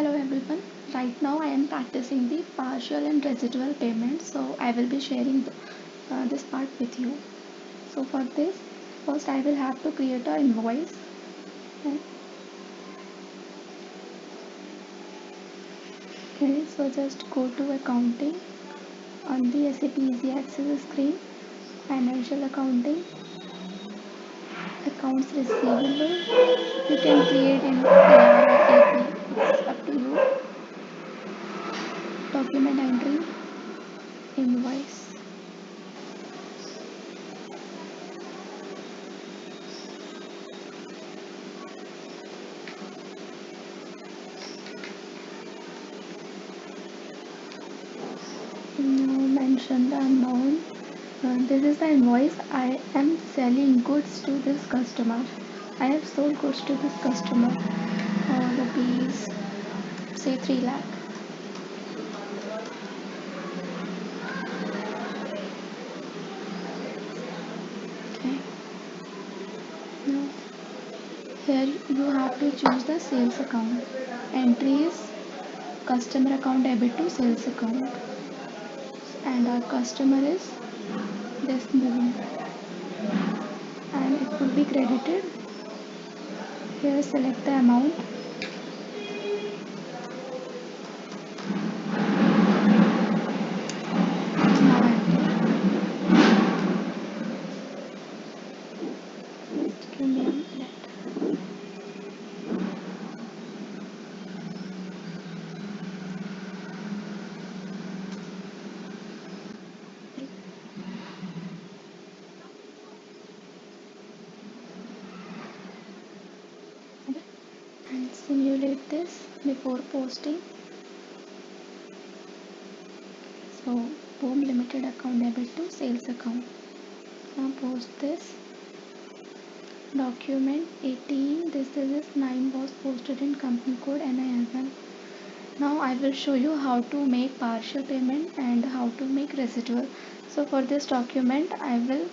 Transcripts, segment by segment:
Hello everyone. Right now I am practicing the partial and residual payment. So I will be sharing the, uh, this part with you. So for this, first I will have to create an invoice. Okay, so just go to accounting on the SAP Easy Access screen, financial accounting, accounts receivable. You can create an AR Document entry, invoice. Now mention the amount. Uh, this is the invoice. I am selling goods to this customer. I have sold goods to this customer. Uh, rupees, say 3 lakh. Okay. Now here you have to choose the sales account. Entry is customer account debit to sales account and our customer is this moving and it will be credited here select the amount now enter Just give me a minute and this before posting. So boom limited account debit to sales account. Now post this. Document 18 this is 9 was posted in company code NIN now I will show you how to make partial payment and how to make residual. So for this document I will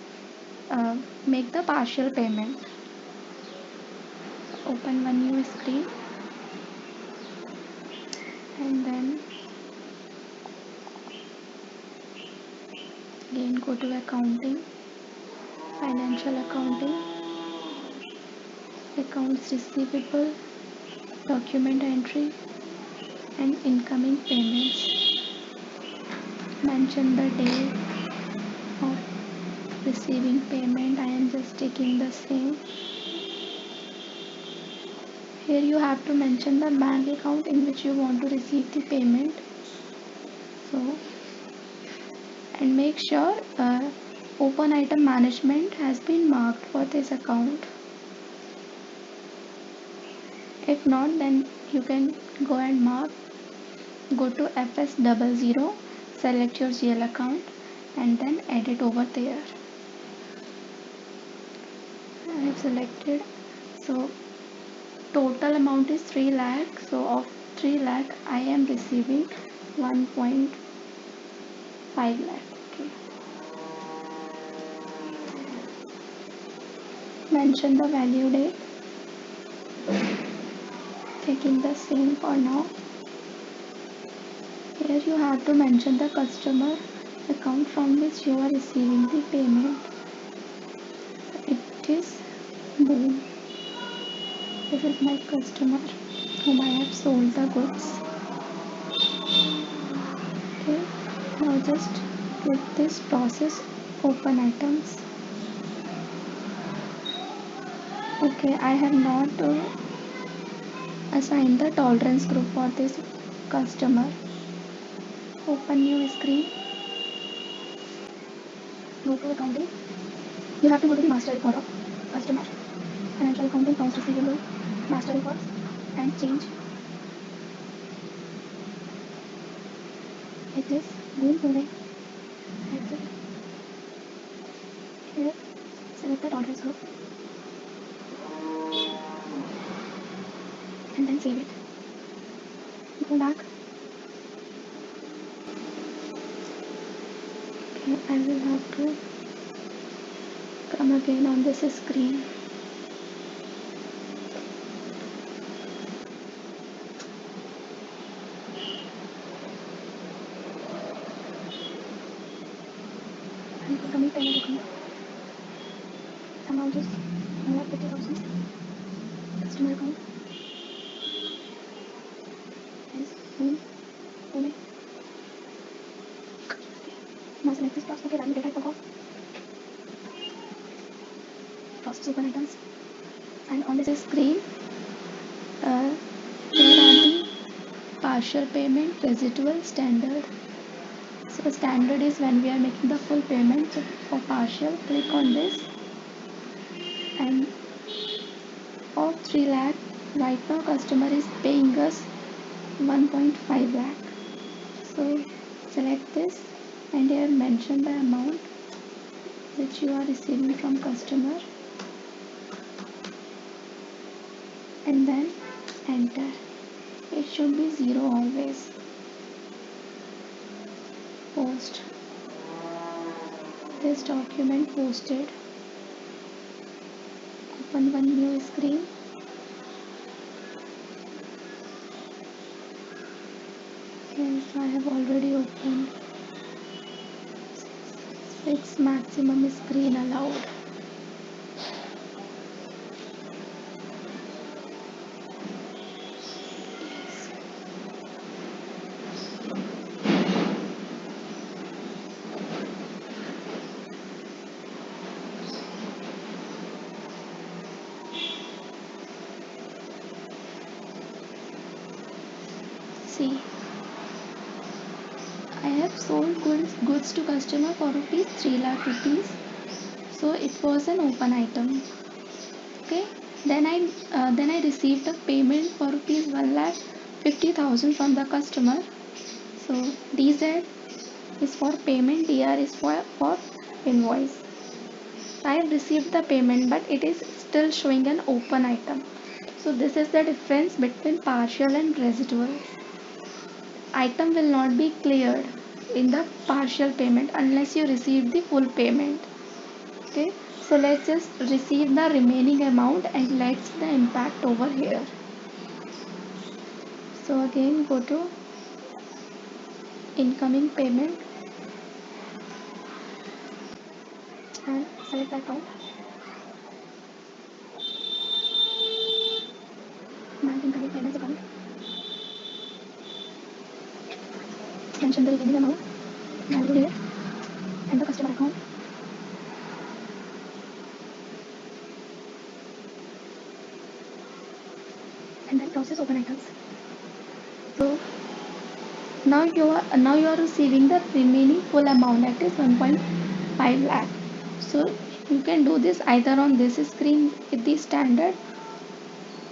uh, make the partial payment. Open one new screen and then again go to accounting financial accounting accounts receivable document entry and incoming payments. Mention the date of receiving payment. I am just taking the same here you have to mention the bank account in which you want to receive the payment. So and make sure uh, open item management has been marked for this account. If not then you can go and mark go to fs00 select your gl account and then edit over there. I have selected so total amount is 3 lakh. So of 3 lakh I am receiving 1.5 lakh. Okay. Mention the value date. Taking the same for now. Here you have to mention the customer account from which you are receiving the payment. It is boom this is my customer whom I have sold the goods. Okay now just click this process open items. Okay I have not uh, assigned the tolerance group for this customer. Open new screen. Go to accounting you have to go to the master of customer. Financial accounting accounts receivable master records and change. It is boom moving exit here select the tolerance group and then save it. Go back. Okay I will have to come again on this screen incoming payment account. Amount is 150,000. Customer account is in payment. Now select this box. Okay, value data item off. Process items. And on this screen, uh, there are the partial payment, residual, standard. Standard is when we are making the full payment. So for partial, click on this and of 3 lakh right now customer is paying us 1.5 lakh so select this and here mention the amount which you are receiving from customer and then enter it should be zero always post. This document posted. Open one new screen. Yes I have already opened. 6 maximum screen allowed see I have sold goods, goods to customer for rupees 3 lakh rupees. So it was an open item. Okay. Then I uh, then I received a payment for rupees 1 lakh 50,000 from the customer. So DZ is for payment DR is for, for invoice. I have received the payment but it is still showing an open item. So this is the difference between partial and residual. Item will not be cleared in the partial payment unless you receive the full payment. Okay? So let's just receive the remaining amount and let's the impact over here. So again go to incoming payment and select account bank incoming payments account remaining amount, value date, and the customer account. And then process open items. So now you are now you are receiving the remaining full amount that is 1.5 lakh. So you can do this either on this screen with the standard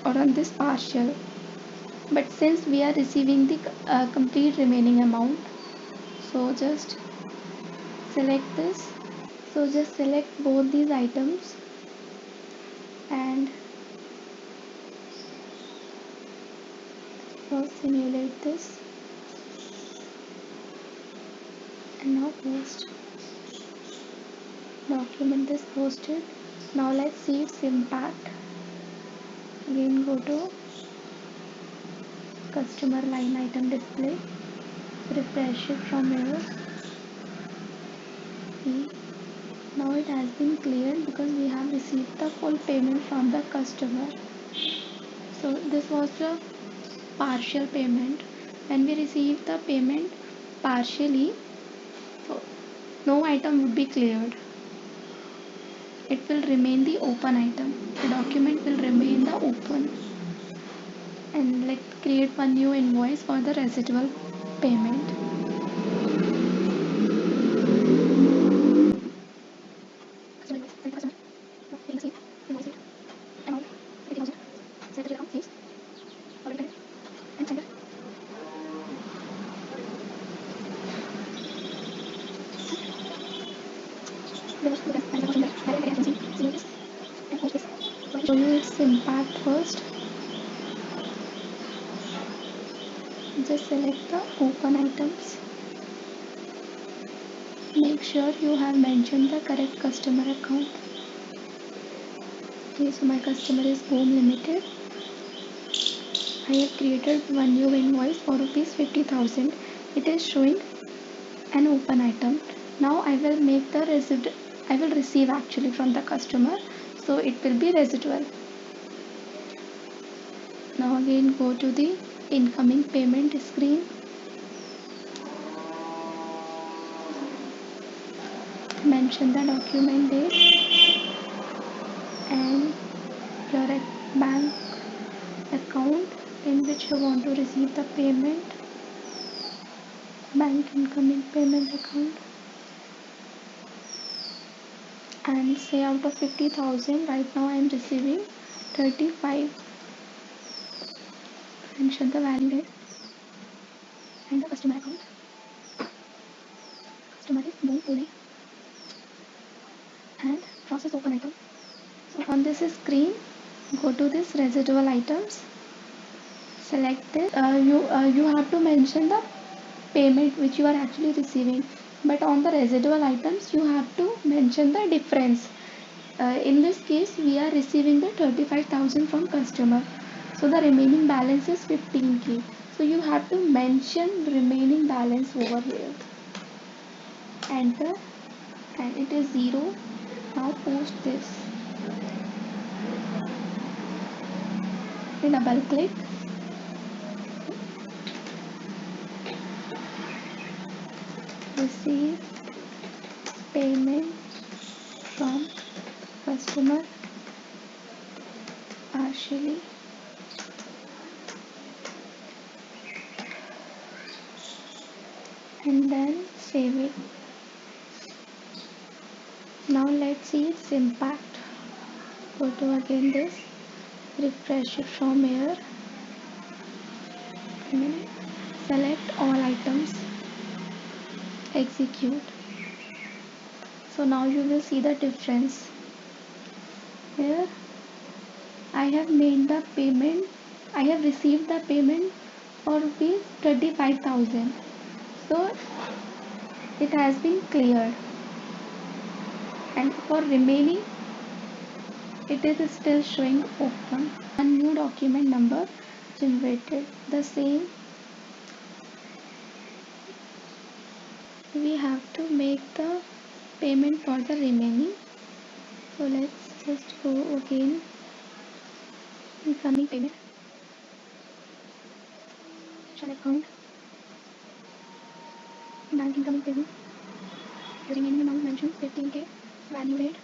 or on this partial but since we are receiving the uh, complete remaining amount so just select this. So just select both these items and first simulate this. And now post. Document is posted. Now let's see its impact. Again go to customer line item display. Refresh it from here. See? Now it has been cleared because we have received the full payment from the customer. So this was the partial payment. When we receive the payment partially so no item would be cleared. It will remain the open item. The document will remain the open and let's create one new invoice for the residual payment. Show you its impact first just select the open items. Make sure you have mentioned the correct customer account. Okay so my customer is home limited. I have created one new invoice for rupees 50,000 it is showing an open item. Now I will make the I will receive actually from the customer so it will be residual. Now again go to the incoming payment screen. Mention the document date and your bank account in which you want to receive the payment. Bank incoming payment account. And say out of 50,000 right now I am receiving 35 mention the value date and the customer account. Customer is Moon Pune and process open item. So on this screen go to this residual items. Select this. Uh, you uh, you have to mention the payment which you are actually receiving. But on the residual items you have to mention the difference. Uh, in this case we are receiving the 35000 from customer so the remaining balance is 15k so you have to mention remaining balance over here. Enter. And it is 0 now post this. Double click. Receive payment from customer partially and then save it now let's see its impact. Go to again this. Refresh it from here. Select all items. Execute. So now you will see the difference. Here I have made the payment. I have received the payment for rupees 25,000 so it has been cleared and for remaining it is still showing open. A new document number generated the same. We have to make the payment for the remaining. So let's just go again. Incoming payment. Account bank incoming payment the remaining amount mentioned 15k value date.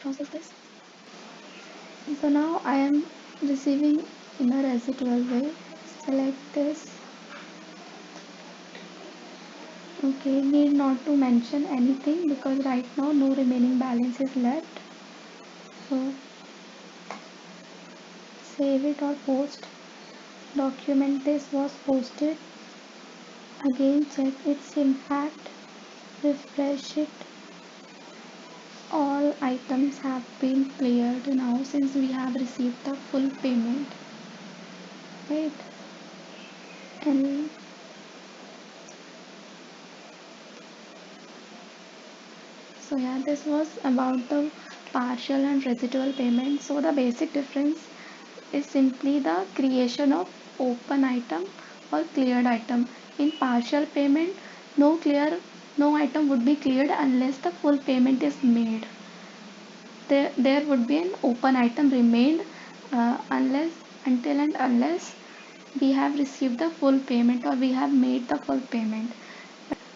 Process this. So now I am receiving in a residual way select this. Okay need not to mention anything because right now no remaining balance is left. So save it or post document this was posted. Again check its impact. Refresh it. All items have been cleared now since we have received the full payment. Right. And so yeah this was about the partial and residual payment. So the basic difference is simply the creation of open item or cleared item in partial payment no clear no item would be cleared unless the full payment is made. There, there would be an open item remained uh, unless until and unless we have received the full payment or we have made the full payment.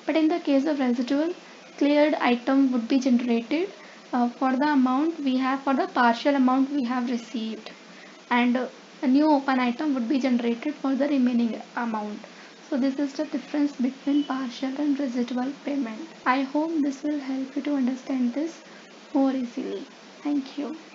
But in the case of residual, cleared item would be generated uh, for the amount we have for the partial amount we have received and a new open item would be generated for the remaining amount. So this is the difference between partial and residual payment. I hope this will help you to understand this more easily. Thank you.